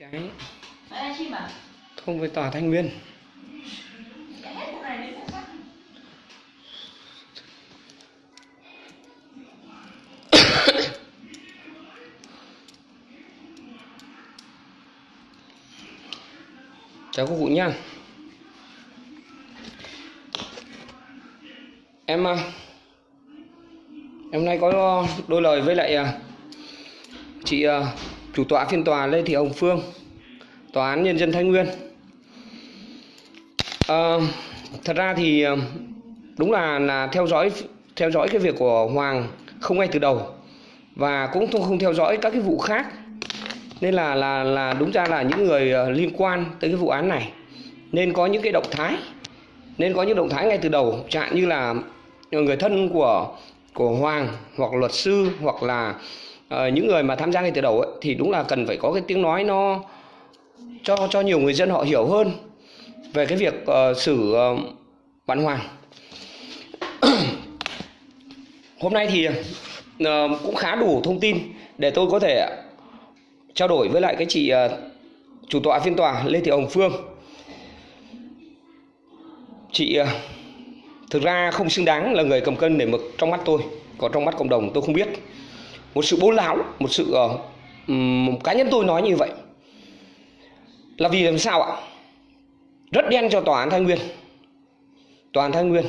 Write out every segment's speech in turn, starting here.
cái thông với tòa Thanh Nguyên. Chào các cụ nhá em à, em hôm nay có đôi lời với lại à, chị à, chủ tọa phiên tòa Lê Thị Hồng Phương tòa án nhân dân Thái Nguyên. À, thật ra thì ờ, đúng là là theo dõi theo dõi cái việc của Hoàng không ngay từ đầu và cũng không không theo dõi các cái vụ khác. Nên là là là đúng ra là những người ờ, liên quan tới cái vụ án này nên có những cái động thái nên có những động thái ngay từ đầu chẳng như là người thân của của Hoàng hoặc luật sư hoặc là Ờ, những người mà tham gia ngay từ đầu ấy, thì đúng là cần phải có cái tiếng nói nó cho cho nhiều người dân họ hiểu hơn về cái việc uh, xử ờ, uh, bạn Hoàng hôm nay thì uh, cũng khá đủ thông tin để tôi có thể trao đổi với lại cái chị uh, chủ tọa phiên tòa Lê Thị Hồng Phương. Chị uh, thực ra không xứng đáng là người cầm cân để mực trong mắt tôi, còn trong mắt cộng đồng tôi không biết. Một sự bố láo, một sự ờ, cá nhân tôi nói như vậy. Là vì làm sao ạ? Rất đen cho tòa án Thái Nguyên. Tòa án Thái Nguyên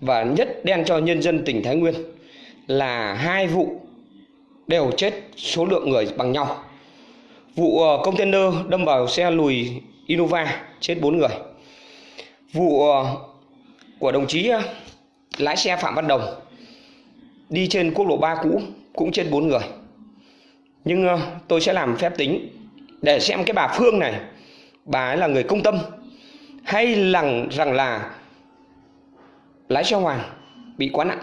và nhất đen cho nhân dân tỉnh Thái Nguyên là hai vụ đều chết số lượng người bằng nhau Vụ ờ, container đâm vào xe lùi Innova chết 4 người. Vụ ờ, của đồng chí ờ, lái xe Phạm Văn Đồng đi trên quốc lộ 3 cũ cũng chết 4 người. Nhưng ờ, tôi sẽ làm phép tính để xem cái bà Phương này bà ấy là người công tâm hay là rằng là lái xe Hoàng bị quá nặng.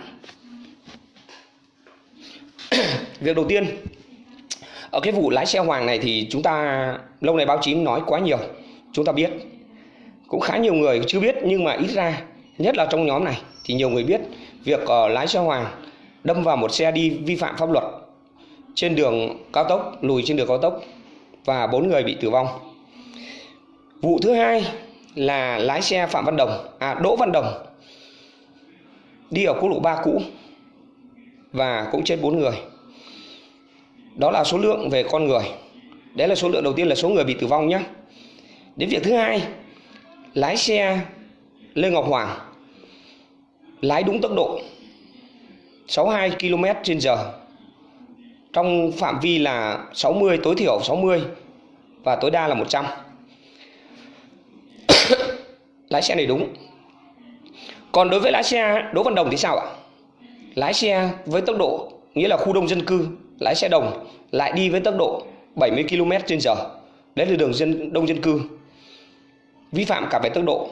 Việc đầu tiên ở cái vụ lái xe Hoàng này thì chúng ta lâu nay báo chí nói quá nhiều chúng ta biết cũng khá nhiều người chưa biết nhưng mà ít ra nhất là trong nhóm này thì nhiều người biết việc uh, lái xe Hoàng đâm vào một xe đi vi phạm pháp luật trên đường cao tốc, lùi trên đường cao tốc và bốn người bị tử vong. Vụ thứ hai là lái xe Phạm Văn Đồng à Đỗ Văn Đồng đi ở quốc lộ 3 cũ và cũng chết bốn người. Đó là số lượng về con người. Đấy là số lượng đầu tiên là số người bị tử vong nhé. Đến việc thứ hai, lái xe lê ngọc hoàng lái đúng tốc độ. 62 km trên giờ. Trong phạm vi là 60 tối thiểu 60 và tối đa là 100 lái xe này đúng. Còn đối với lái xe Đỗ Văn Đồng thì sao ạ? Lái xe với tốc độ, nghĩa là khu đông dân cư, lái xe đồng lại đi với tốc độ 70 km trên giờ. Đấy là đường dân, đông dân cư. Vi phạm cả về tốc độ.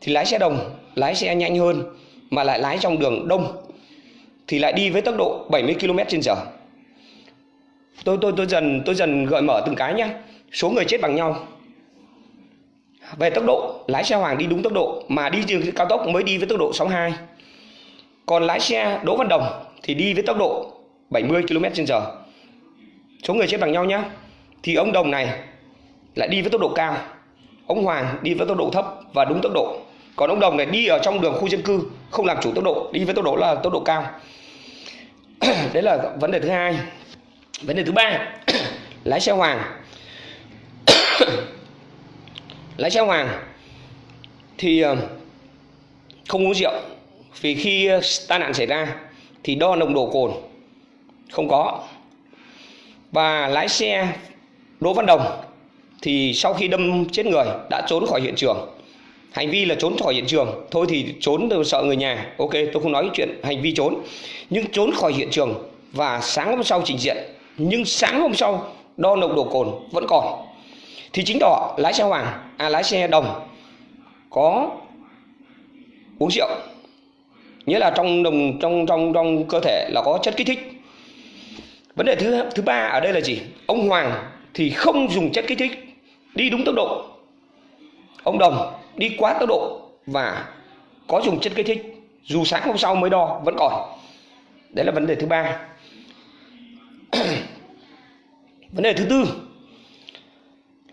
Thì lái xe đồng, lái xe nhanh hơn mà lại lái trong đường đông thì lại đi với tốc độ 70 km/h. tôi tôi tôi dần tôi dần gợi mở từng cái nhé số người chết bằng nhau. Về tốc độ, lái xe hoàng đi đúng tốc độ, mà đi trên cao tốc mới đi với tốc độ 62 còn lái xe Đỗ Văn Đồng thì đi với tốc độ 70 km/h. số người chết bằng nhau nhé thì ông Đồng này lại đi với tốc độ cao. Ông Hoàng đi với tốc độ thấp và đúng tốc độ. Còn ông Đồng này đi ở trong đường khu dân cư, không làm chủ tốc độ, đi với tốc độ là tốc độ cao đấy là vấn đề thứ hai. Vấn đề thứ ba, lái xe Hoàng. Lái xe Hoàng thì ờ, không uống rượu. Vì khi ờ, tai nạn xảy ra thì đo nồng độ cồn không có. Và lái xe Đỗ Văn Đồng thì sau khi đâm chết người, đã trốn khỏi hiện trường hành vi là trốn khỏi hiện trường. Thôi thì trốn tôi sợ người nhà. Ok, tôi không nói chuyện hành vi trốn. Nhưng trốn khỏi hiện trường và sáng hôm sau trình diện. Nhưng sáng hôm sau, đo nồng độ cồn vẫn còn. Thì chính đó, lái xe hoàng à lái xe đồng có uống rượu. Nghĩa là trong đồng trong trong trong cơ thể là có chất kích thích. Vấn đề thứ thứ ba ở đây là gì? Ông hoàng thì không dùng chất kích thích. Đi đúng tốc độ. Ông đồng đi quá tốc độ và có dùng chất kích thích, dù sáng hôm sau mới đo vẫn còn. Đấy là vấn đề thứ ba. Vấn đề thứ tư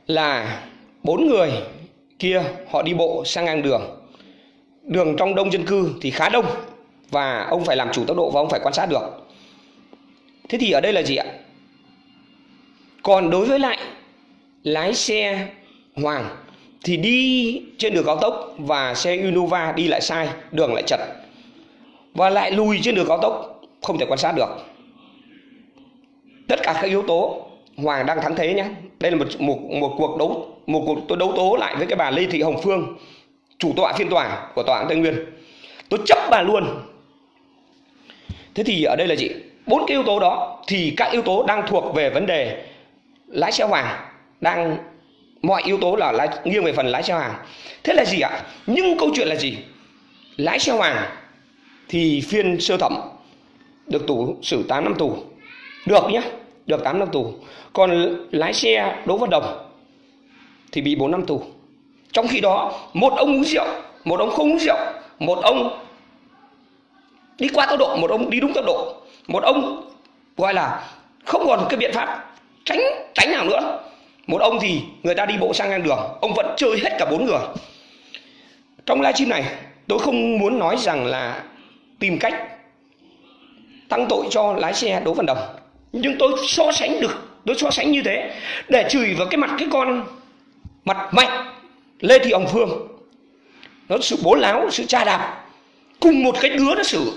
là bốn người kia họ đi bộ sang ngang đường. Đường trong đông dân cư thì khá đông và ông phải làm chủ tốc độ và ông phải quan sát được. Thế thì ở đây là gì ạ? Còn đối với lại lái xe hoàng thì đi trên đường cao tốc và xe Innova đi lại sai, đường lại chật. Và lại lùi trên đường cao tốc, không thể quan sát được. Tất cả các yếu tố, Hoàng đang thắng thế nhé đây là một một một cuộc đấu, một cuộc tôi đấu tố lại với cái bà Lê Thị Hồng Phương, chủ tọa phiên tòa của tòa án Tây Nguyên. Tôi chấp bà luôn. Thế thì ở đây là gì? Bốn cái yếu tố đó thì các yếu tố đang thuộc về vấn đề lái xe Hoàng đang mọi yếu tố là lái, nghiêng về phần lái xe Hoàng. Thế là gì ạ? Nhưng câu chuyện là gì? Lái xe Hoàng thì phiên sơ thẩm được tù xử 8 năm tù. Được nhé được 8 năm tù. Còn lái xe Đỗ Văn Đồng thì bị 4 năm tù. Trong khi đó một ông uống rượu một ông không uống rượu một ông đi qua tốc độ một ông đi đúng tốc độ một ông gọi là không còn cái biện pháp tránh tránh nào nữa một ông thì người ta đi bộ sang ngang đường, ông vẫn chơi hết cả bốn người. Trong livestream này, tôi không muốn nói rằng là tìm cách tăng tội cho lái xe Đỗ Văn Đồng. Nhưng tôi so sánh được, tôi so sánh như thế, để chửi vào cái mặt cái con mặt mạnh Lê Thị Hồng Phương. Nó sự bố láo, sự tra đạp, cùng một cái đứa nó xử,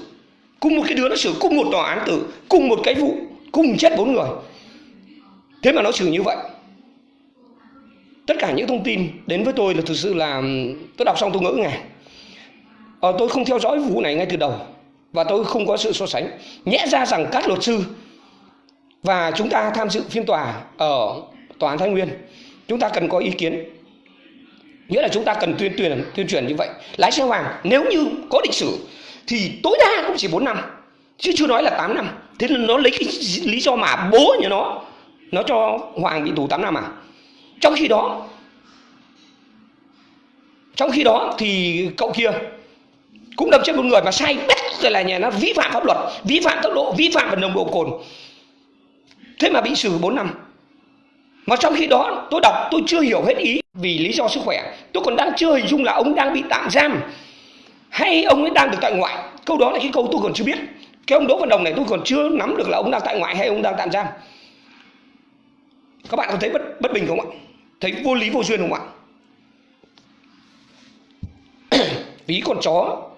cùng một cái đứa nó xử, cùng một tòa án tử, cùng một cái vụ, cùng chết bốn người. Thế mà nó xử như vậy tất cả những thông tin đến với tôi là thực sự là tôi đọc xong tôi ngỡ ngàng ờ, tôi không theo dõi vụ này ngay từ đầu và tôi không có sự so sánh. Nhẽ ra rằng các luật sư và chúng ta tham dự phiên tòa ở tòa án thái nguyên chúng ta cần có ý kiến. Nghĩa là chúng ta cần tuyên truyền tuyên truyền như vậy. Lái xe hoàng nếu như có lịch sử thì tối đa cũng chỉ 4 năm chứ chưa nói là 8 năm. Thế nên nó lấy cái lý do mà bố nhà nó nó cho hoàng bị tù 8 năm à? Trong khi đó, trong khi đó thì cậu kia cũng đâm chết một người mà sai bét rồi là nhà nó vi phạm pháp luật, vi phạm tốc độ, vi phạm về nồng độ cồn. Thế mà bị xử 4 năm. Mà trong khi đó, tôi đọc, tôi chưa hiểu hết ý vì lý do sức khỏe. Tôi còn đang chưa hình dung là ông đang bị tạm giam hay ông ấy đang được tại ngoại. Câu đó là cái câu tôi còn chưa biết. Cái ông đỗ văn đồng này tôi còn chưa nắm được là ông đang tại ngoại hay ông đang tạm giam. Các bạn có thấy bất bất bình không ạ? Thấy vô lý vô duyên không ạ? Ví con chó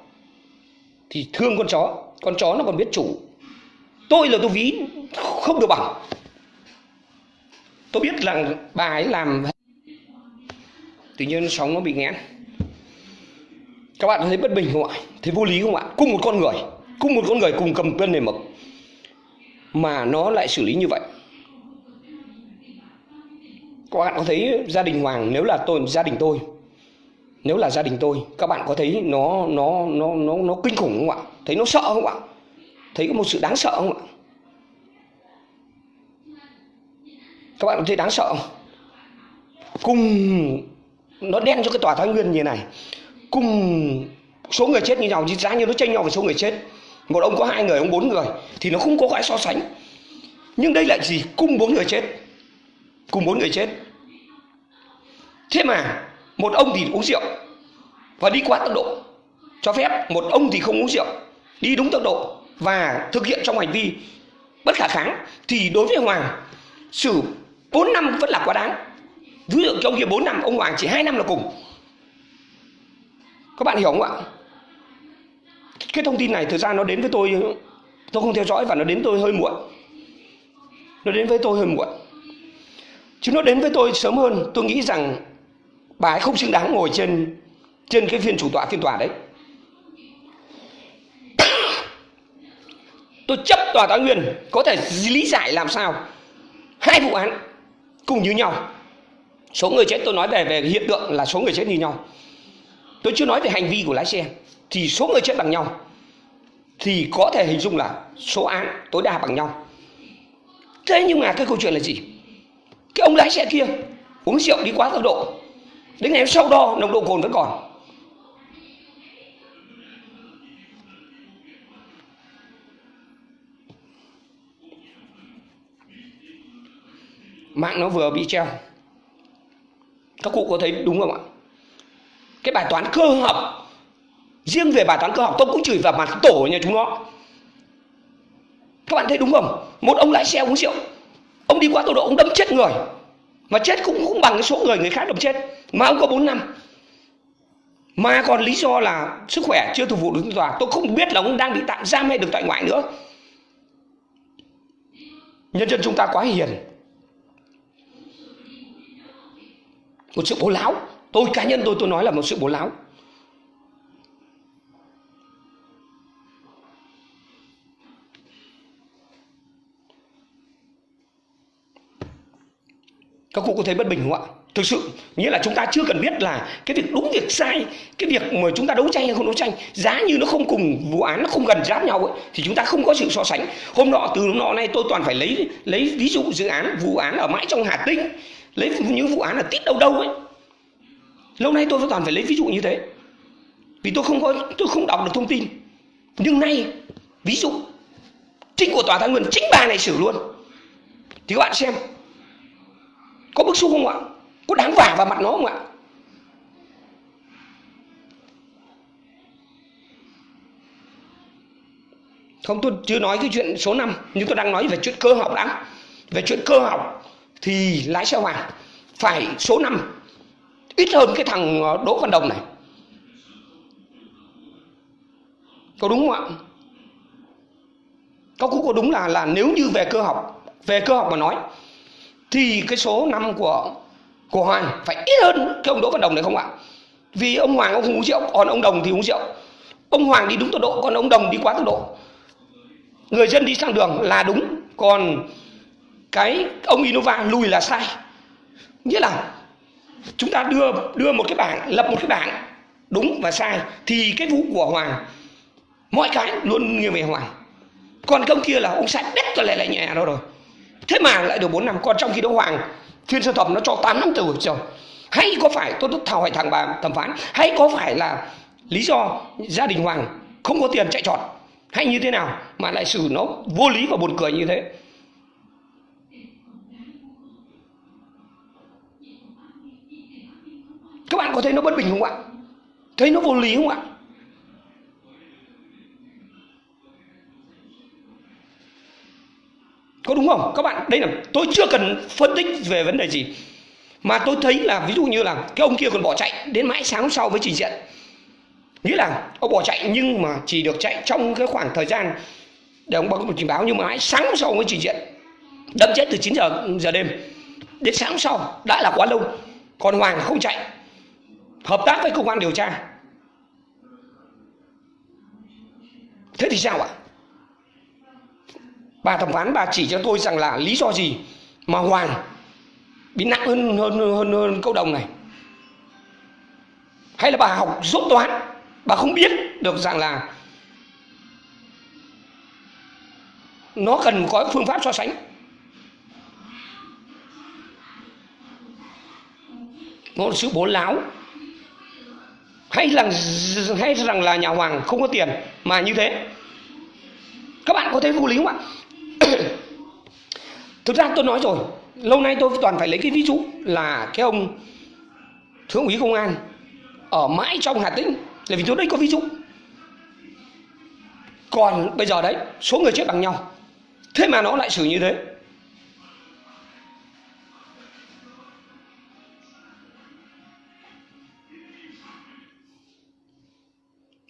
thì thương con chó con chó nó còn biết chủ. Tôi là tôi ví không được bằng. Tôi biết rằng bà ấy làm tự nhiên sóng nó bị nghẽn. Các bạn thấy bất bình không ạ? Thấy vô lý không ạ? Cùng một con người, cùng một con người cùng cầm cân này mực. Mà nó lại xử lý như vậy các bạn có thấy gia đình Hoàng, nếu là tôi, gia đình tôi, nếu là gia đình tôi, các bạn có thấy nó nó nó nó nó kinh khủng không ạ? Thấy nó sợ không ạ? Thấy có một sự đáng sợ không ạ? Các bạn có thấy đáng sợ không? Cùng, nó đen cho cái tòa thái nguyên như này. Cùng số người chết như nhau, giá như nó tranh nhau về số người chết. Một ông có hai người, ông bốn người, thì nó không có cái so sánh. Nhưng đây lại gì cùng bốn người chết cùng bốn người chết. Thế mà một ông thì uống rượu và đi quá tốc độ. Cho phép một ông thì không uống rượu, đi đúng tốc độ và thực hiện trong hành vi bất khả kháng thì đối với hoàng, xử 4 năm vẫn là quá đáng. Ví dụ trong ông kia 4 năm, ông hoàng chỉ 2 năm là cùng. Các bạn hiểu không ạ? Cái thông tin này thực ra nó đến với tôi tôi không theo dõi và nó đến tôi hơi muộn. Nó đến với tôi hơi muộn chứ nó đến với tôi sớm hơn, tôi nghĩ rằng bà ấy không xứng đáng ngồi trên trên cái phiên chủ tọa, phiên tòa đấy. Tôi chấp tòa tá nguyên, có thể lý giải làm sao. Hai vụ án cùng như nhau. Số người chết tôi nói về về hiện tượng là số người chết như nhau. Tôi chưa nói về hành vi của lái xe, thì số người chết bằng nhau. Thì có thể hình dung là số án tối đa bằng nhau. Thế nhưng mà cái câu chuyện là gì? Cái ông lái xe kia uống rượu đi quá tốc độ. Đến ngày sau đo, nồng độ cồn vẫn còn. Mạng nó vừa bị treo. Các cụ có thấy đúng không ạ? Cái bài toán cơ học, riêng về bài toán cơ học tôi cũng chửi vào mặt tổ nhà chúng nó. Các bạn thấy đúng không? Một ông lái xe uống rượu ông đi quá tốc độ ông đâm chết người. Mà chết cũng cũng bằng cái số người người khác đâm chết. Mà ông có 4 năm. Mà còn lý do là sức khỏe chưa phục vụ được tòa tôi không biết là ông đang bị tạm giam hay được tại ngoại nữa. Nhân dân chúng ta quá hiền. Một sự bố láo. Tôi cá nhân tôi tôi nói là một sự bố láo. Các cụ có thấy bất bình không ạ? Thực sự nghĩa là chúng ta chưa cần biết là cái việc đúng việc sai cái việc mà chúng ta đấu tranh hay không đấu tranh giá như nó không cùng vụ án nó không gần giáp nhau ấy, thì chúng ta không có sự so sánh. Hôm nọ từ hôm nọ nay tôi toàn phải lấy lấy ví dụ dự án vụ án ở mãi trong hà tĩnh lấy những vụ án ở tít đâu đâu ấy. Lâu nay tôi toàn phải lấy ví dụ như thế. Vì tôi không có tôi không đọc được thông tin. Nhưng nay ví dụ chính của tòa thái nguyên chính bà này xử luôn. Thì các bạn xem có bức xúc không ạ? Có đáng vả vào mặt nó không ạ? Không, tôi chưa nói cái chuyện số 5 nhưng tôi đang nói về chuyện cơ học đã. Về chuyện cơ học thì lái xe hoàng phải số 5 ít hơn cái thằng ờ, Đỗ Văn Đồng này. Có đúng không ạ? Có cũng có đúng là là nếu như về cơ học, về cơ học mà nói thì cái số năm của của Hoàng phải ít hơn cái ông Đỗ Văn Đồng này không ạ? Vì ông Hoàng ông không uống rượu, còn ông Đồng thì uống rượu. Ông Hoàng đi đúng tốc độ, còn ông Đồng đi quá tốc độ. Người dân đi sang đường là đúng, còn cái ông Innova lùi là sai. Nghĩa là chúng ta đưa đưa một cái bảng, lập một cái bảng đúng và sai thì cái vụ của Hoàng mọi cái luôn nghiêng về Hoàng. Còn công kia là ông sai đất cho lại lại nhà đó rồi thế mà lại được 4 năm còn trong khi đó hoàng phiên sơ thẩm nó cho 8 năm tù rồi. Hay có phải tôi tôi thảo hỏi thằng bà thẩm phán, hay có phải là lý do gia đình hoàng không có tiền chạy trọt? Hay như thế nào mà lại xử nó vô lý và buồn cười như thế? Các bạn có thấy nó bất bình không ạ? Thấy nó vô lý không ạ? Có đúng không? Các bạn, đây là tôi chưa cần phân tích về vấn đề gì. Mà tôi thấy là ví dụ như là cái ông kia còn bỏ chạy đến mãi sáng sau với trình diện. Nghĩa là ông bỏ chạy nhưng mà chỉ được chạy trong cái khoảng thời gian để ông báo một trình báo, nhưng mà mãi sáng sau mới trình diện. Đâm chết từ 9 giờ giờ đêm. Đến sáng sau, đã là quá lâu. Còn hoàng không chạy. Hợp tác với công an điều tra. Thế thì sao ạ? Bà thẩm phán bà chỉ cho tôi rằng là lý do gì mà hoàng bị nặng hơn hơn hơn, hơn câu đồng này? Hay là bà học dốt toán bà không biết được rằng là nó cần có phương pháp so sánh? Nó là sự bố láo. Hay là hay rằng là nhà hoàng không có tiền mà như thế? Các bạn có thấy vô lý không ạ? thực ra tôi nói rồi, lâu nay tôi toàn phải lấy cái ví dụ là cái ông thượng úy công an ở mãi trong hà tĩnh. Là vì chỗ đấy có ví dụ. Còn bây giờ đấy, số người chết bằng nhau. Thế mà nó lại xử như thế.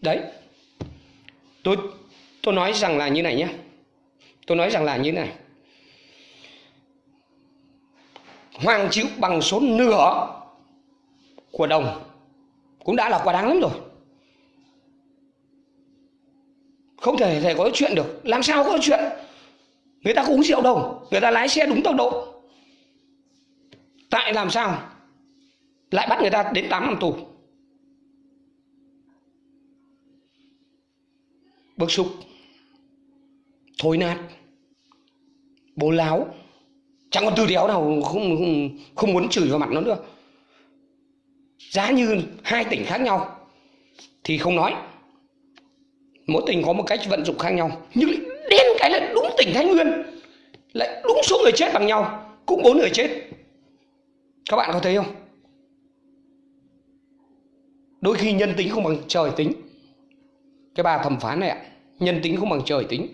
Đấy. Tôi tôi nói rằng là như này nhé tôi nói rằng là như thế này. Hoàng chiếu bằng số nửa của đồng cũng đã là quá đáng lắm rồi. Không thể thể có chuyện được. Làm sao có chuyện? Người ta có uống rượu đâu. Người ta lái xe đúng tốc độ. Tại làm sao lại bắt người ta đến 8 năm tù? Bức xúc thối nát. Bố láo. Chẳng còn từ đéo nào không, không, không muốn chửi vào mặt nó nữa. Giá như hai tỉnh khác nhau. Thì không nói. Mỗi tỉnh có một cách vận dụng khác nhau. Nhưng đến cái là đúng tỉnh thái nguyên. Lại đúng số người chết bằng nhau. Cũng bốn người chết. Các bạn có thấy không? Đôi khi nhân tính không bằng trời tính. Cái bà thẩm phán này ạ nhân tính không bằng trời tính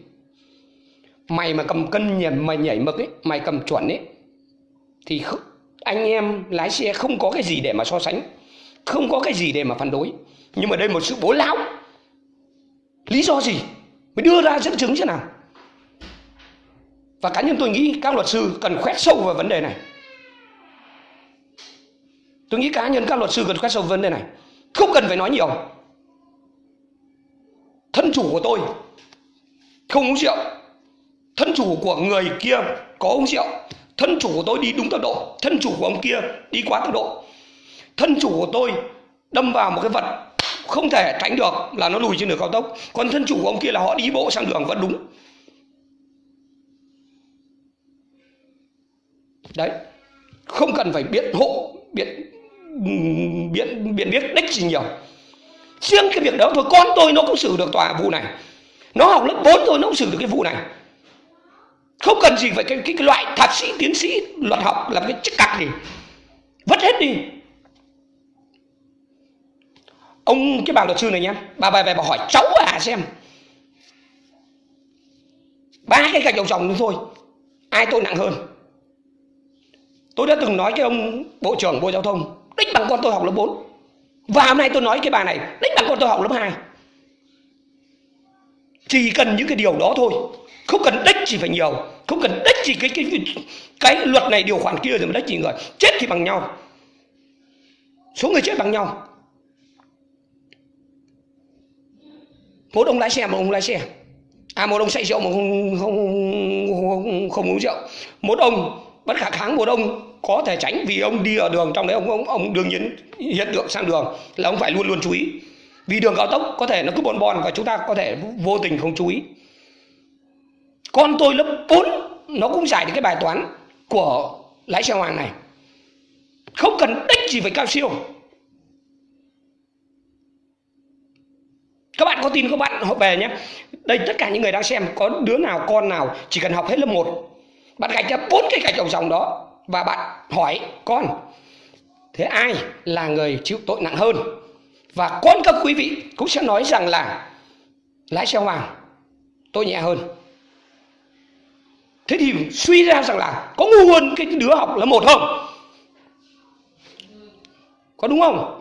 mày mà cầm cân nhảy mày nhảy mực ấy mày cầm chuẩn ấy thì không, anh em lái xe không có cái gì để mà so sánh không có cái gì để mà phản đối. Nhưng mà đây một sự bố láo lý do gì? Mới đưa ra dẫn chứng thế nào. Và cá nhân tôi nghĩ các luật sư cần khoét sâu vào vấn đề này. Tôi nghĩ cá nhân các luật sư cần khoét sâu vào vấn đề này. Không cần phải nói nhiều. Thân chủ của tôi không uống rượu thân chủ của người kia có uống rượu. Thân chủ của tôi đi đúng tốc độ. Thân chủ của ông kia đi quá tốc độ. Thân chủ của tôi đâm vào một cái vật không thể tránh được là nó lùi trên đường cao tốc. Còn thân chủ của ông kia là họ đi bộ sang đường vẫn đúng. Đấy. Không cần phải biện hộ, biện biện biện biết đích gì nhiều. Riêng cái việc đó thôi. Con tôi nó cũng xử được tòa vụ này. Nó học lớp 4 thôi, nó cũng xử được cái vụ này không cần gì phải cái, cái, cái loại thạc sĩ tiến sĩ luật học làm cái chức cặc gì. Vứt hết đi. Ông cái bà luật sư này nhá bà bà về bà hỏi cháu à xem ba cái gạch đầu dòng thôi ai tôi nặng hơn? Tôi đã từng nói cái ông bộ trưởng bộ giao thông đích bằng con tôi học lớp 4 và hôm nay tôi nói cái bà này đích bằng con tôi học lớp 2 chỉ cần những cái điều đó thôi. Không cần đích gì phải nhiều. Không cần đích gì cái cái cái luật này điều khoản kia rồi mà đích gì người. Chết thì bằng nhau. Số người chết bằng nhau. Một ông lái xe một ông lái xe. À một ông say rượu một không không không, không uống rượu. Một ông bất khả kháng một ông có thể tránh vì ông đi ở đường trong đấy ông ông, ông đương nhiên hiện tượng sang đường là ông phải luôn luôn chú ý vì đường cao tốc có thể nó cứ bon bon và chúng ta có thể vô tình không chú ý. Con tôi lớp 4 nó cũng giải được cái bài toán của lái xe hoàng này. Không cần đích gì phải cao siêu các bạn có tin các bạn học về nhé. Đây, tất cả những người đang xem, có đứa nào, con nào chỉ cần học hết lớp 1 bạn gạch ra bốn cái gạch đầu dòng đó và bạn hỏi con, thế ai là người chịu tội nặng hơn? Và con các quý vị cũng sẽ nói rằng là lái xe hoàng tôi nhẹ hơn. Thế thì suy ra rằng là có ngu hơn cái đứa học là một không? Có đúng không?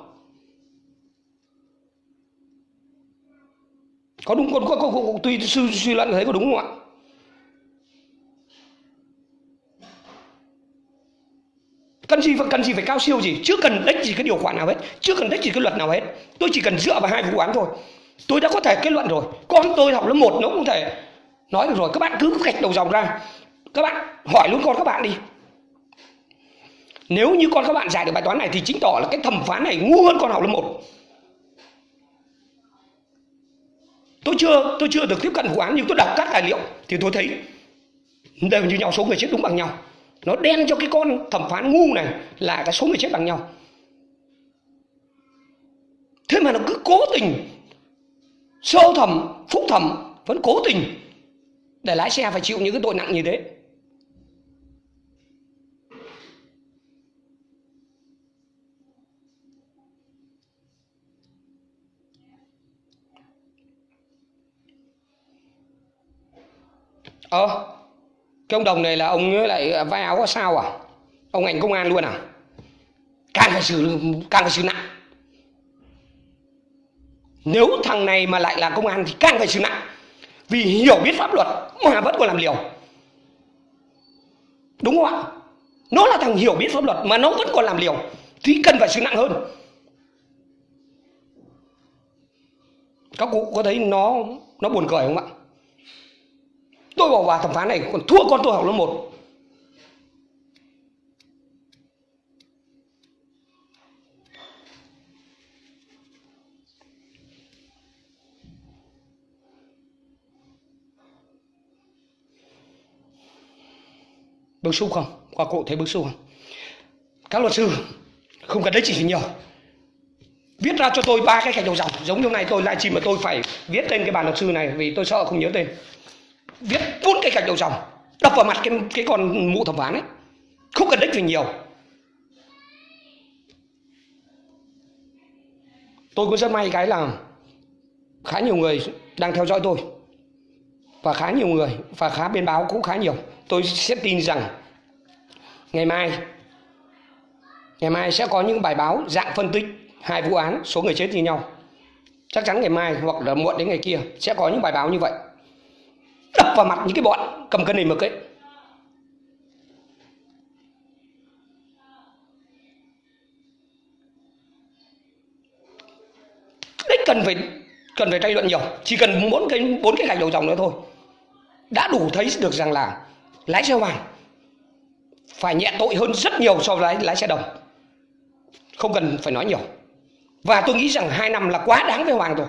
Có đúng có, có, có, có tùy suy, suy luận thấy có đúng không ạ? Cần gì cần gì phải cao siêu gì? Chưa cần đánh gì cái điều khoản nào hết. Chưa cần đánh gì cái luật nào hết. Tôi chỉ cần dựa vào hai vụ án thôi. Tôi đã có thể kết luận rồi. Con tôi học lớp một nó cũng thể nói được rồi. Các bạn cứ gạch đầu dòng ra. Các bạn hỏi luôn con các bạn đi. Nếu như con các bạn giải được bài toán này thì chính tỏ là cái thẩm phán này ngu hơn con học lớp một. Tôi chưa tôi chưa được tiếp cận vụ án nhưng tôi đọc các tài liệu thì tôi thấy đều như nhau, số người chết đúng bằng nhau nó đen cho cái con thẩm phán ngu này là cái số người chết bằng nhau. Thế mà nó cứ cố tình, sơ thẩm, phúc thẩm vẫn cố tình để lái xe phải chịu những cái tội nặng như thế. Ờ cái ông đồng này là ông ấy lại vai áo có sao à? Ông ngành công an luôn à? Càng phải xử, càng phải xử nặng. Nếu thằng này mà lại là công an thì càng phải xử nặng. Vì hiểu biết pháp luật mà vẫn còn làm liều. Đúng không ạ? Nó là thằng hiểu biết pháp luật mà nó vẫn còn làm liều thì cần phải xử nặng hơn. Các cụ có thấy nó nó buồn cười không ạ? Tôi bỏ vào thẩm phán này, còn thua con tôi học lớp một. Bức xúc không? Qua cụ thấy bức xúc không? Các luật sư, không cần đấy chỉ nhiều. Viết ra cho tôi ba cái gạch đầu dòng, giống như này tôi lại chỉ mà tôi phải viết tên cái bàn luật sư này vì tôi sợ không nhớ tên viết bốn cái gạch đầu dòng. Đập vào mặt cái cái con mụ thẩm phán ấy. Không cần đích gì nhiều. Tôi cũng rất may cái là khá nhiều người đang theo dõi tôi. Và khá nhiều người, và khá bên báo cũng khá nhiều. Tôi sẽ tin rằng ngày mai ngày mai sẽ có những bài báo dạng phân tích hai vụ án, số người chết như nhau. Chắc chắn ngày mai hoặc là muộn đến ngày kia sẽ có những bài báo như vậy đập vào mặt những cái bọn cầm cân này mực ấy đấy cần phải cần phải tranh luận nhiều chỉ cần bốn cái bốn cái gạch đầu dòng nữa thôi. Đã đủ thấy được rằng là lái xe hoàng phải nhẹ tội hơn rất nhiều so với lái, lái xe đồng. Không cần phải nói nhiều. Và tôi nghĩ rằng hai năm là quá đáng với hoàng rồi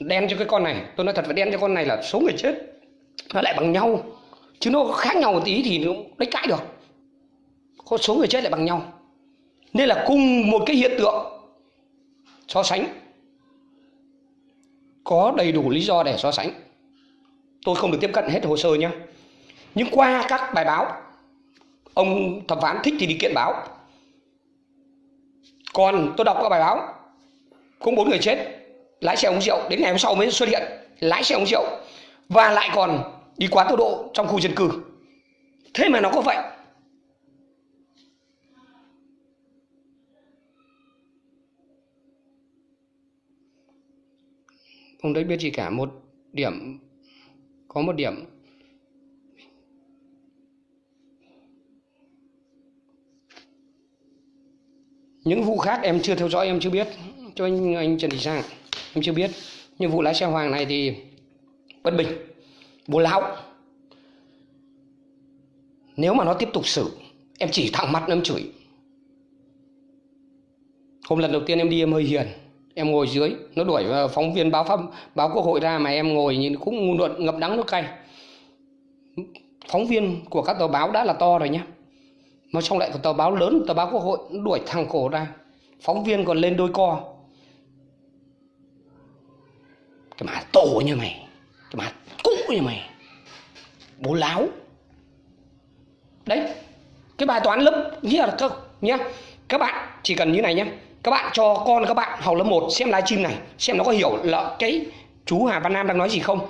đen cho cái con này. Tôi nói thật phải đen cho con này là số người chết nó lại bằng nhau. Chứ nó khác nhau một tí thì nó đánh cãi được. Có số người chết lại bằng nhau. Nên là cùng một cái hiện tượng so sánh. Có đầy đủ lý do để so sánh. Tôi không được tiếp cận hết hồ sơ nhé nhưng qua các bài báo, ông thẩm phán thích thì đi kiện báo. Còn tôi đọc các bài báo cũng bốn người chết lái xe uống rượu, đến ngày hôm sau mới xuất hiện, lái xe uống rượu. Và lại còn đi quá tốc độ trong khu dân cư. Thế mà nó có vậy. Không đấy biết gì cả, một điểm, có một điểm. Những vụ khác em chưa theo dõi, em chưa biết. Cho anh anh Trần Thị Sang em chưa biết. Nhưng vụ lái xe Hoàng này thì bất bình bố lão. Nếu mà nó tiếp tục xử, em chỉ thẳng mặt em chửi. Hôm lần đầu tiên em đi em hơi hiền. Em ngồi dưới, nó đuổi phóng viên báo pháp, báo quốc hội ra mà em ngồi nhìn cũng ngu luận ngập đắng nước cay. Phóng viên của các tờ báo đã là to rồi nhé mà trong lại có tờ báo lớn, tờ báo quốc hội, nó đuổi thằng cổ ra. Phóng viên còn lên đôi co cái má tổ như mày. Cái má cũ như mày. Bố láo. Đấy, cái bài toán lớp nghĩa là các nhá. Các bạn chỉ cần như này nhé các bạn cho con các bạn học lớp 1 xem livestream này, xem nó có hiểu là cái chú Hà Văn Nam đang nói gì không.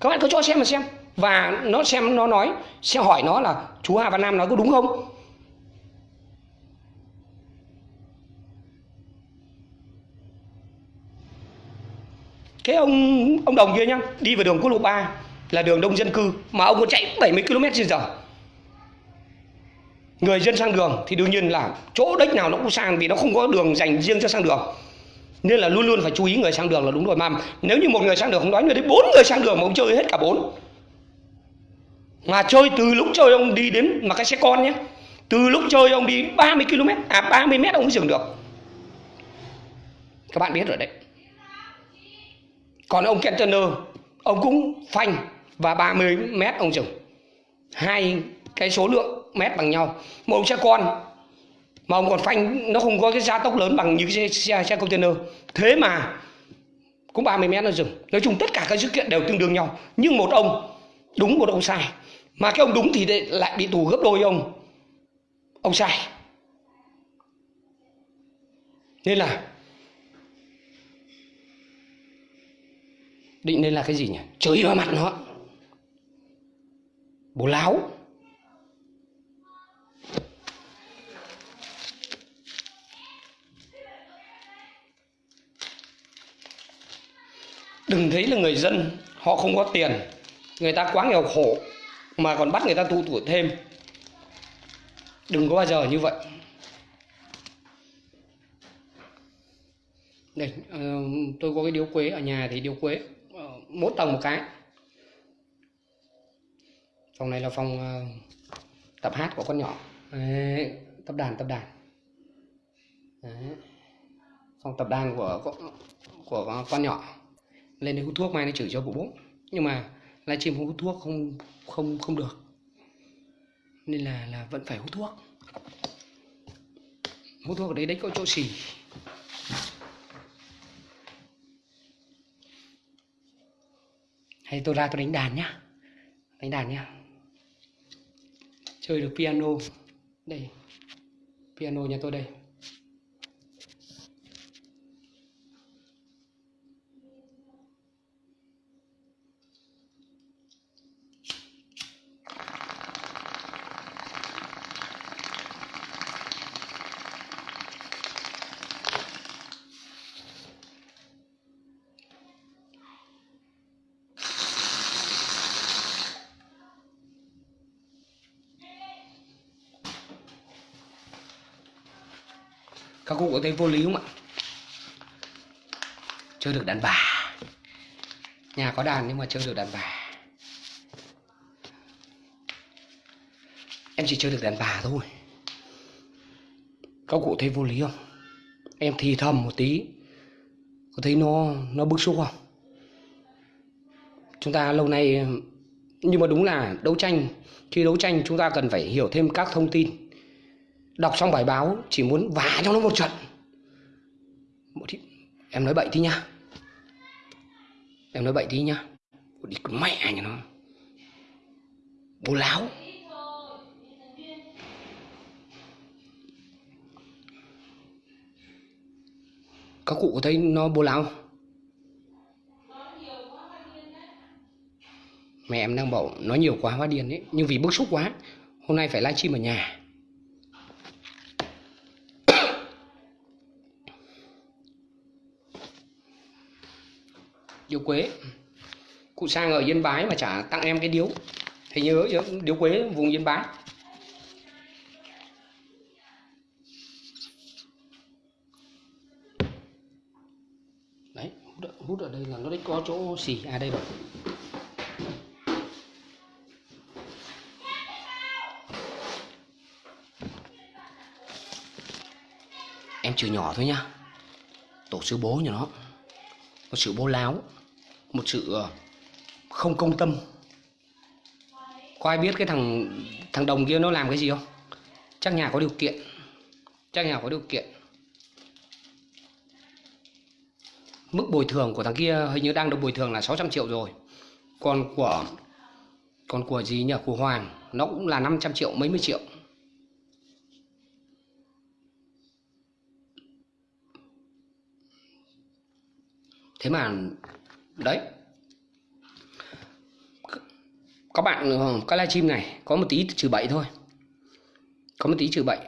Các bạn cứ cho xem mà xem. Và nó xem nó nói, sẽ hỏi nó là chú Hà Văn Nam nói có đúng không? Cái ông ông đồng kia nhá, đi vào đường quốc lộ 3 là đường đông dân cư mà ông có chạy 70 km trên giờ. Người dân sang đường thì đương nhiên là chỗ đất nào nó cũng sang vì nó không có đường dành riêng cho sang đường. Nên là luôn luôn phải chú ý người sang đường là đúng rồi, mà nếu như một người sang đường không nói người đấy bốn người sang đường mà ông chơi hết cả bốn. Mà chơi từ lúc chơi ông đi đến mà cái xe con nhé, từ lúc chơi ông đi 30 km à 30 mét ông mới dừng được. Các bạn biết rồi đấy còn ông Kentener ông cũng phanh và 30 mét ông dừng hai cái số lượng mét bằng nhau. Một ông xe con mà ông còn phanh nó không có cái gia tốc lớn bằng những cái xe, xe, xe container. Thế mà cũng 30 mét nó dừng nói chung tất cả các sự kiện đều tương đương nhau. Nhưng một ông đúng một ông sai. Mà cái ông đúng thì lại bị tù gấp đôi ông. Ông sai. Nên là định nên là cái gì nhỉ? Chửi vào mặt nó. Bố láo. Đừng thấy là người dân họ không có tiền. Người ta quá nghèo khổ mà còn bắt người ta tu tuổi thêm. Đừng có bao giờ như vậy. Đây uh, tôi có cái điếu quế ở nhà thì điếu quế mỗi tầng một cái. Phòng này là phòng ờ, tập hát của con nhỏ. Đấy, tập đàn tập đàn. Đấy. phòng tập đàn của của, của con nhỏ. Lên đây hút thuốc mai nó chửi cho bố bố. Nhưng mà livestream không hút thuốc không không không được. Nên là là vẫn phải hút thuốc. Hút thuốc ở đấy đấy có chỗ xì. Hay tôi ra tôi đánh đàn nhá. Đánh đàn nhá. Chơi được piano. Đây. Piano nhà tôi đây. Các có thấy vô lý không ạ? Chơi được đàn bà. Nhà có đàn nhưng mà chơi được đàn bà. Em chỉ chơi được đàn bà thôi. Các cụ thấy vô lý không? Em thì thầm một tí. Có thấy nó nó bức xúc không? Chúng ta lâu nay, nhưng mà đúng là đấu tranh, khi đấu tranh chúng ta cần phải hiểu thêm các thông tin đọc xong bài báo, chỉ muốn vả cho nó một trận. Một em nói bậy tí nhá em nói bậy tí nhá đi con mẹ nhà nó. Bố láo. Các cụ có thấy nó bố láo không? Mẹ em đang bảo, nói nhiều quá, hóa điên ấy nhưng vì bức xúc quá, hôm nay phải livestream ở nhà. Điếu quế. Cụ sang ở yên bái mà chả tặng em cái điếu. Thì nhớ điếu quế vùng yên bái. Đấy hút ở, đây là nó đấy có chỗ xì. À đây rồi. Em chữ nhỏ thôi nhá tổ sư bố nhà nó. Có sự bố láo một sự ờ, không công tâm. Có ai biết cái thằng thằng đồng kia nó làm cái gì không? Chắc nhà có điều kiện. Chắc nhà có điều kiện. Mức bồi thường của thằng kia hình như đang được bồi thường là 600 triệu rồi. Còn của còn của gì nhỉ? Của Hoàng, nó cũng là 500 triệu, mấy mươi triệu. Thế mà đấy. Các bạn cái các livestream này. Có một tí trừ bậy thôi. Có một tí trừ bậy.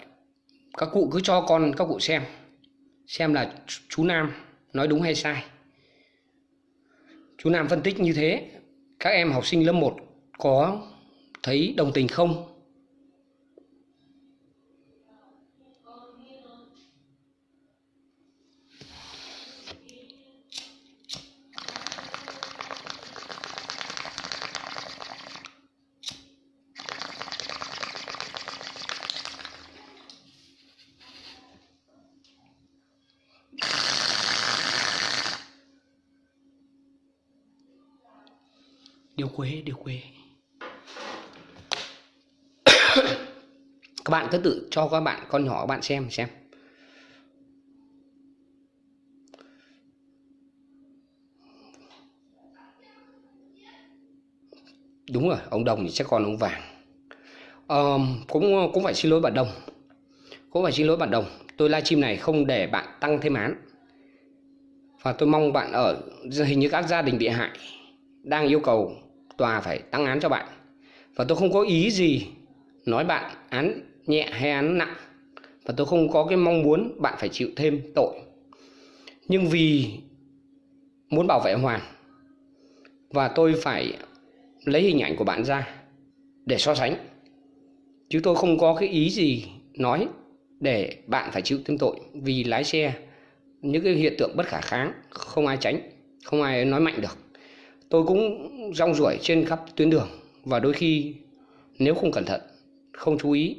Các cụ cứ cho con, các cụ xem. Xem là chú Nam nói đúng hay sai. Chú Nam phân tích như thế. Các em học sinh lớp 1 có thấy đồng tình không? Điều quế điều quế. Các bạn cứ tự cho các bạn con nhỏ các bạn xem xem. Đúng rồi ông đồng thì chắc còn ông vàng. Ờ, cũng cũng phải xin lỗi bạn đồng. Cũng phải xin lỗi bạn đồng. Tôi livestream này không để bạn tăng thêm án. Và tôi mong bạn ở hình như các gia đình bị hại đang yêu cầu tòa phải tăng án cho bạn. Và tôi không có ý gì nói bạn án nhẹ hay án nặng. Và tôi không có cái mong muốn bạn phải chịu thêm tội. Nhưng vì muốn bảo vệ Hoàng, và tôi phải lấy hình ảnh của bạn ra để so sánh. Chứ tôi không có cái ý gì nói để bạn phải chịu thêm tội. Vì lái xe, những cái hiện tượng bất khả kháng, không ai tránh, không ai nói mạnh được tôi cũng rong ruổi trên khắp tuyến đường và đôi khi, nếu không cẩn thận, không chú ý,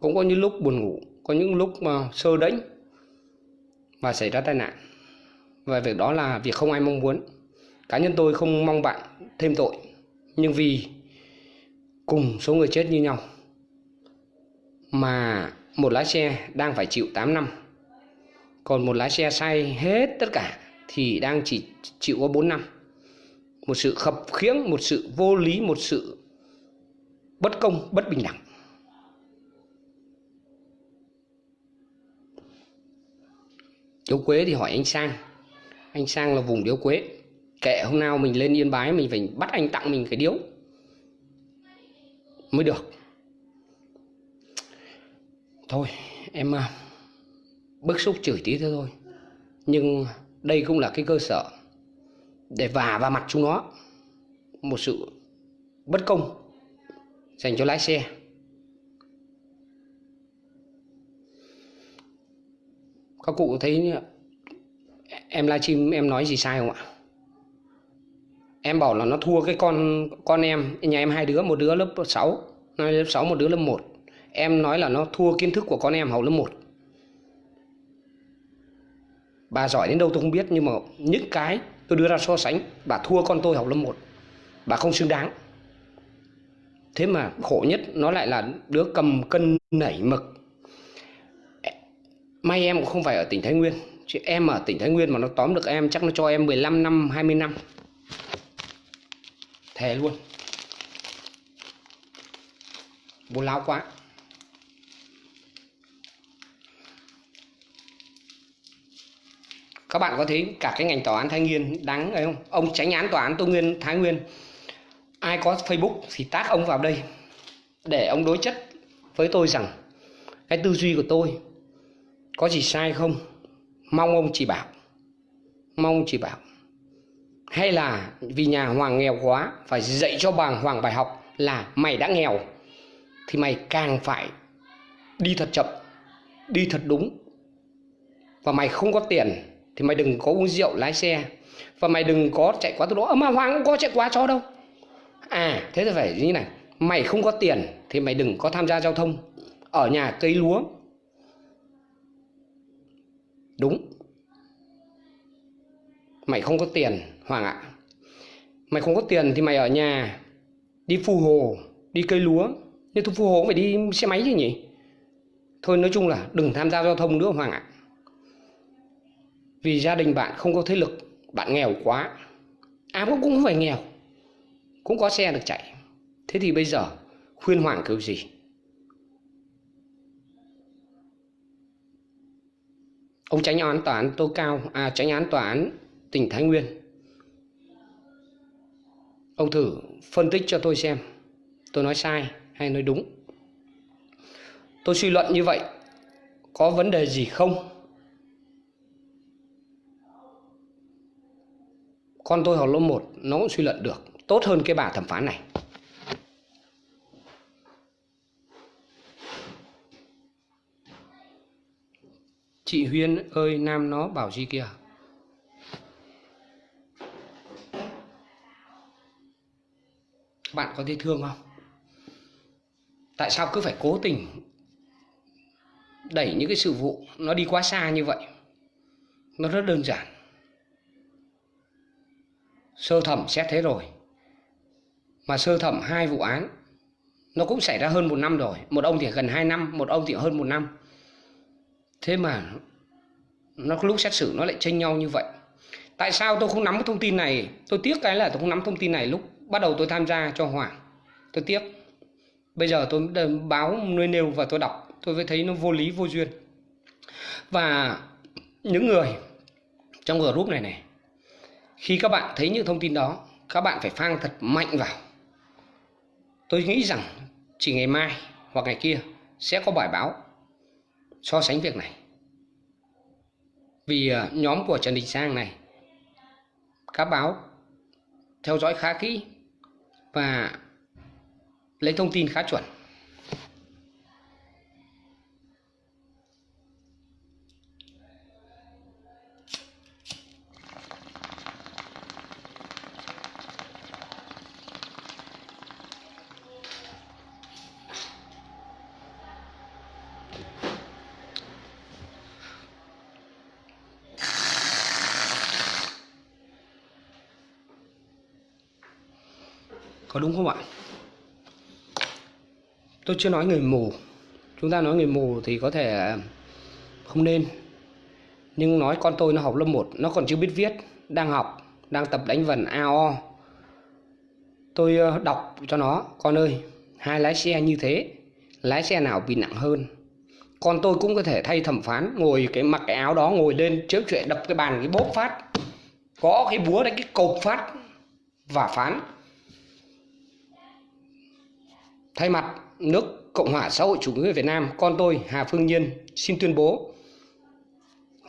cũng có những lúc buồn ngủ, có những lúc mà sơ đễnh và xảy ra tai nạn. Và việc đó là việc không ai mong muốn. Cá nhân tôi không mong bạn thêm tội, nhưng vì cùng số người chết như nhau mà một lái xe đang phải chịu 8 năm. Còn một lái xe say hết tất cả thì đang chỉ chịu có 4 năm một sự khập khiễng, một sự vô lý, một sự bất công, bất bình đẳng. Điếu quế thì hỏi anh sang. Anh sang là vùng điếu quế. Kệ hôm nào mình lên yên bái, mình phải bắt anh tặng mình cái điếu. Mới được. Thôi, em à, bức xúc chửi tí thế thôi. Nhưng đây cũng là cái cơ sở để vả vào mặt chúng nó. Một sự bất công dành cho lái xe. Các cụ thấy em livestream em nói gì sai không ạ? Em bảo là nó thua cái con con em. Nhà em hai đứa, một đứa lớp 6 nói lớp 6 một đứa lớp 1 em nói là nó thua kiến thức của con em học lớp 1 bà giỏi đến đâu tôi không biết, nhưng mà những cái tôi đưa ra so sánh, bà thua con tôi học lớp 1 bà không xứng đáng. Thế mà khổ nhất, nó lại là đứa cầm cân nảy mực. May em cũng không phải ở tỉnh Thái Nguyên. Chứ em ở tỉnh Thái Nguyên mà nó tóm được em, chắc nó cho em 15 năm 20 năm. Thề luôn. Bố láo quá. Các bạn có thấy cả cái ngành tòa án Thái Nguyên đáng ấy không? Ông tránh án tòa án Tô Nguyên, Thái Nguyên. Ai có Facebook thì tác ông vào đây để ông đối chất với tôi rằng cái tư duy của tôi có gì sai không? Mong ông chỉ bảo. Mong ông chỉ bảo. Hay là vì nhà hoàng nghèo quá, phải dạy cho bà hoàng bài học là mày đã nghèo thì mày càng phải đi thật chậm, đi thật đúng. Và mày không có tiền thì mày đừng có uống rượu, lái xe. Và mày đừng có chạy quá tốc độ. Ờ, mà hoàng cũng có chạy quá cho đâu. À thế thì phải như này. Mày không có tiền thì mày đừng có tham gia giao thông. Ở nhà cây lúa. Đúng. Mày không có tiền, hoàng ạ. Mày không có tiền thì mày ở nhà đi phù hồ, đi cây lúa. Nhưng thu phù hồ cũng phải đi xe máy chứ nhỉ? Thôi nói chung là đừng tham gia giao thông nữa, hoàng ạ vì gia đình bạn không có thế lực, bạn nghèo quá. À cũng cũng phải nghèo, cũng có xe được chạy. Thế thì bây giờ, khuyên hoàng kiểu gì? Ông tránh án tòa án tô cao à tránh án tòa án tỉnh thái nguyên. Ông thử phân tích cho tôi xem, tôi nói sai hay nói đúng? Tôi suy luận như vậy, có vấn đề gì không? Con tôi học lớp 1 nó cũng suy luận được. Tốt hơn cái bà thẩm phán này. Chị Huyên ơi, nam nó bảo gì kìa? Bạn có thấy thương không? Tại sao cứ phải cố tình đẩy những cái sự vụ nó đi quá xa như vậy? Nó rất đơn giản sơ thẩm xét thế rồi. Mà sơ thẩm hai vụ án, nó cũng xảy ra hơn một năm rồi. Một ông thì gần hai năm, một ông thì hơn một năm. Thế mà nó lúc xét xử nó lại tranh nhau như vậy. Tại sao tôi không nắm cái thông tin này? Tôi tiếc cái là tôi không nắm thông tin này lúc bắt đầu tôi tham gia cho hoàng. Tôi tiếc. Bây giờ tôi báo nơi nêu và tôi đọc, tôi mới thấy nó vô lý, vô duyên. Và những người trong group này này khi các bạn thấy những thông tin đó, các bạn phải phang thật mạnh vào. Tôi nghĩ rằng chỉ ngày mai hoặc ngày kia sẽ có bài báo so sánh việc này. Vì ờ, nhóm của Trần Đình Sang này, các báo theo dõi khá kỹ và lấy thông tin khá chuẩn. Đúng không ạ? Tôi chưa nói người mù. Chúng ta nói người mù thì có thể à, không nên. Nhưng nói con tôi nó học lớp 1 nó còn chưa biết viết, đang học, đang tập đánh vần AO tôi ờ, đọc cho nó, con ơi, hai lái xe như thế, lái xe nào bị nặng hơn? Con tôi cũng có thể thay thẩm phán, ngồi cái mặc cái áo đó, ngồi lên chớp chuyện, đập cái bàn, cái bốp phát. Có cái búa đánh cái cột phát và phán. Thay mặt nước Cộng hòa xã hội chủ nghĩa Việt Nam, con tôi Hà Phương Nhiên xin tuyên bố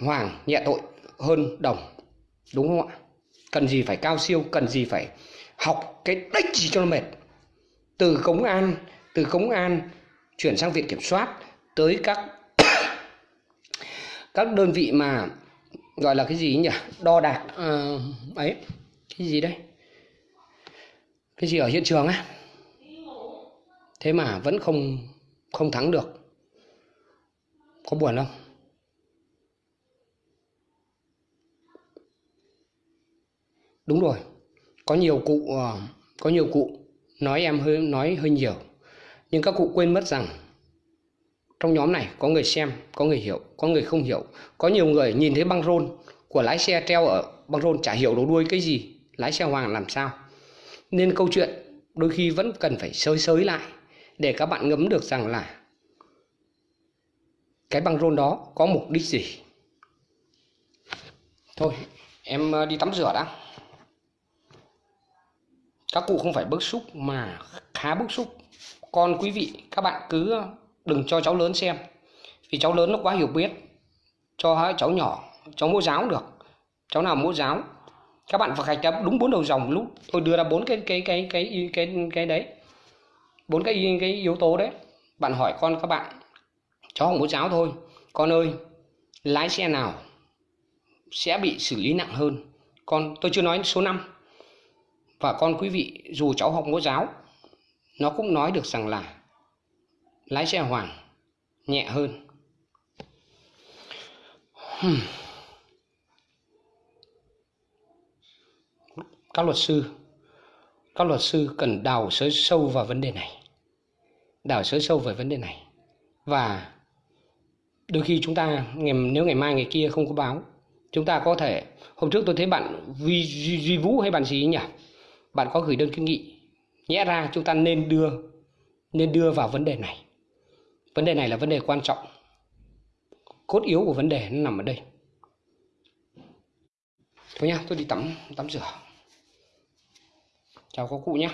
Hoàng nhẹ tội hơn Đồng. Đúng không ạ? Cần gì phải cao siêu, cần gì phải học cái đếch gì cho nó mệt. Từ công an, từ công an chuyển sang viện kiểm soát tới các các đơn vị mà gọi là cái gì nhỉ đo đạc uh, ấy cái gì đây cái gì ở hiện trường á thế mà vẫn không không thắng được. Có buồn không? Đúng rồi. Có nhiều cụ ờ, có nhiều cụ nói em hơi, nói hơi nhiều. Nhưng các cụ quên mất rằng trong nhóm này có người xem, có người hiểu, có người không hiểu. Có nhiều người nhìn thấy băng rôn của lái xe treo ở băng rôn chả hiểu đầu đuôi cái gì, lái xe hoàng làm sao. Nên câu chuyện đôi khi vẫn cần phải sới sới lại để các bạn ngấm được rằng là cái băng rôn đó có mục đích gì. Thôi, em ờ, đi tắm rửa đã. Các cụ không phải bức xúc mà khá bức xúc. Còn quý vị, các bạn cứ ờ, đừng cho cháu lớn xem. Vì cháu lớn nó quá hiểu biết. Cho cháu nhỏ, cháu mẫu giáo được. Cháu nào mẫu giáo, các bạn phải gạch ra đúng bốn đầu dòng lúc. Tôi đưa ra bốn cái cái cái cái cái cái đấy bốn cái cái yếu tố đấy. Bạn hỏi con các bạn cháu học mẫu giáo thôi. Con ơi, lái xe nào sẽ bị xử lý nặng hơn? Con, tôi chưa nói số 5 và con quý vị, dù cháu học mẫu giáo nó cũng nói được rằng là lái xe hoàng nhẹ hơn. Hmm. các luật sư các luật sư cần đào sới sâu vào vấn đề này. Đào sới sâu về vấn đề này. Và đôi khi chúng ta ngày nếu ngày mai ngày kia không có báo chúng ta có thể hôm trước tôi thấy bạn duy, duy, duy vũ hay bạn gì nhỉ? Bạn có gửi đơn kiến nghị nhẽ ra chúng ta nên đưa nên đưa vào vấn đề này. Vấn đề này là vấn đề quan trọng. Cốt yếu của vấn đề nó nằm ở đây. Thôi nhá tôi đi tắm tắm rửa chào các cụ nhé.